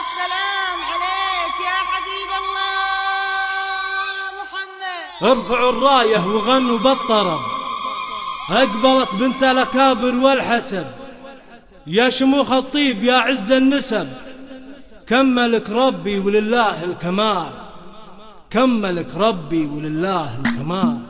السلام عليك يا حبيب الله محمد. ارفعوا الراية وغنوا بالطرب أقبلت بنت الأكابر والحسب. يا شموخ الطيب يا عز النسب. كملك ربي ولله الكمال. كملك ربي ولله الكمال.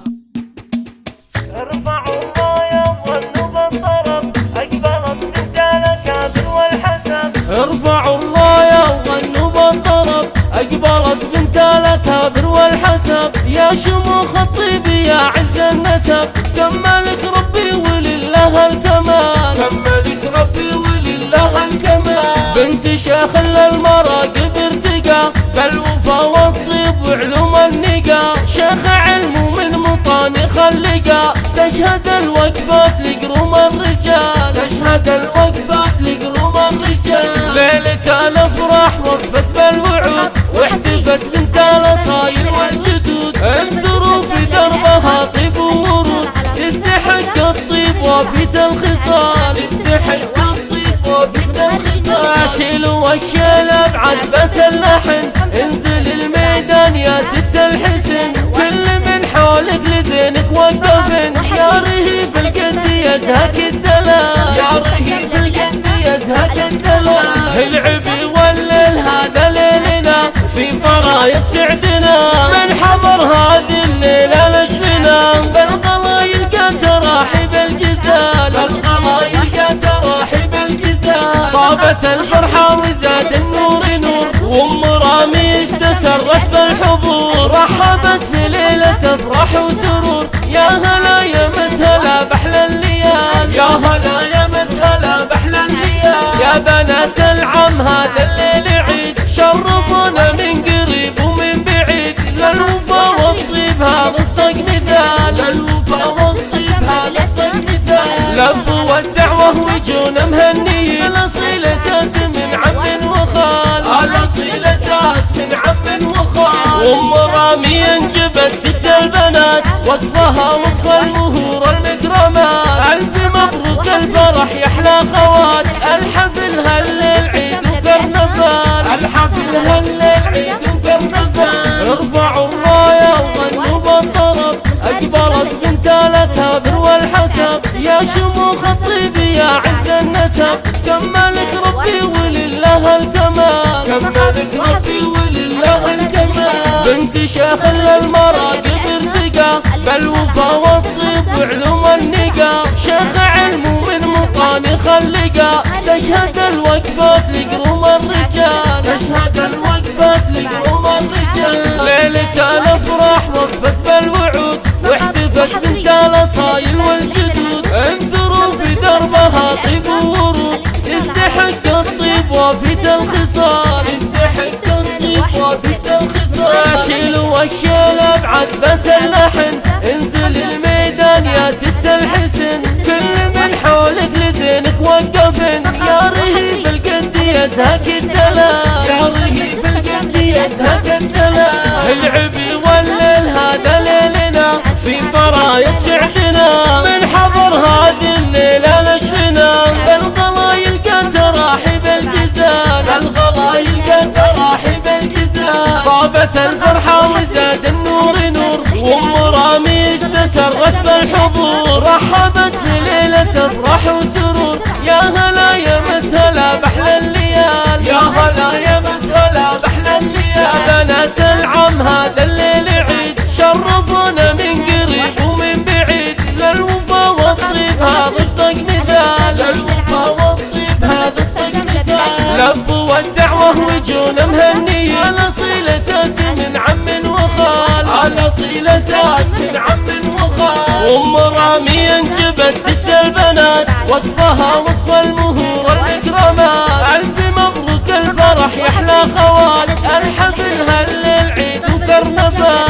يا شموخ الطيب يا عز النسب. كملك ربي ولله الكمال. كملك ربي ولله الكمال. بنت شيخ للمراقب ارتقى بالوفا والطيب وعلوم النقا شيخ علم ومن مطان خلقا تشهد الوقفات لقروم الرجال. تشهد الوقفات لقروم الرجال. ليلة الافراح وقفت الخصال شيلوا الشيلة بعذبة اللحن انزل الميدان يا ست الحسن. كل من حولك لزينك وقفن يا رهيب القد يزهق الدلال يا رهيب القد يزهق الدلال العبي والليل هذا ليلنا. في فرايد سعدنا. من حضر هذه طابت الفرحة وزاد النور نور. وأم راميس تسرت بالحضور رحبت في ليلة افراح وسرور. يا هلا يا مسهلا بحلى الليال يا هلا يا مسهلا بحلى الليال يا بنات العم هذا الليل عيد. شرفونا من قريب ومن بعيد. للوفا والطيب هذا اصدق مثال. للوفا والطيب هذا اصدق مثال. لبوا الدعوة وجونا مهنيين. أساس من عم وخال. الاصيل أساس من عم وخال. أم رامي انجبت ست البنات وصفها وصف المهور المكرمات ألف مبروك الفرح يا أحلى خوات. الحفل هالليل عيد وكرنفال الحفل هالليل عيد وكرنفال ارفعوا الراية وغنوا بالطرب. اقبلت بنت الاكابر والحسب. يا شموخ الطيب يا شيخ للمراقب ارتقى بالوفا والطيب وعلوم النقا شيخ علم ومن مطان خلقا. تشهد الوقفات لقروم الرجال تشهد الوقفات لقروم الرجال ليلة الافراح وقفت الخصال شيلوا الشيلة بعذبة اللحن انزل الميدان يا ست الحسن. كل من حولك لزينك وقفن يا رهيب القد يزهق الدلال يا رهيب القد يزهق الدلال العبي والليل هذا ليلنا. في فرايد سعدنا. طابت الفرحة وزاد النور نور وأم راميس تسرت بالحضور. رحبت في ليلة افراح وسرور يا هلا يا مسهلا بحلى الليال. يا هلا يا مسهلا بحلى الليال. يا بنات العم هذا الليل عيد. شرفونا من قريب ومن بعيد. للوفا والطيب هذا اصدق مثال. للوفا والطيب هذا اصدق مثال. لبوا الدعوة وجونا مهنيين ام رامي انجبت ست البنات وصفها وصف المهور المكرمات الف مبروك الفرح يا أحلى خوات الحفل هالليل عيد وكرنفال الحفل هالليل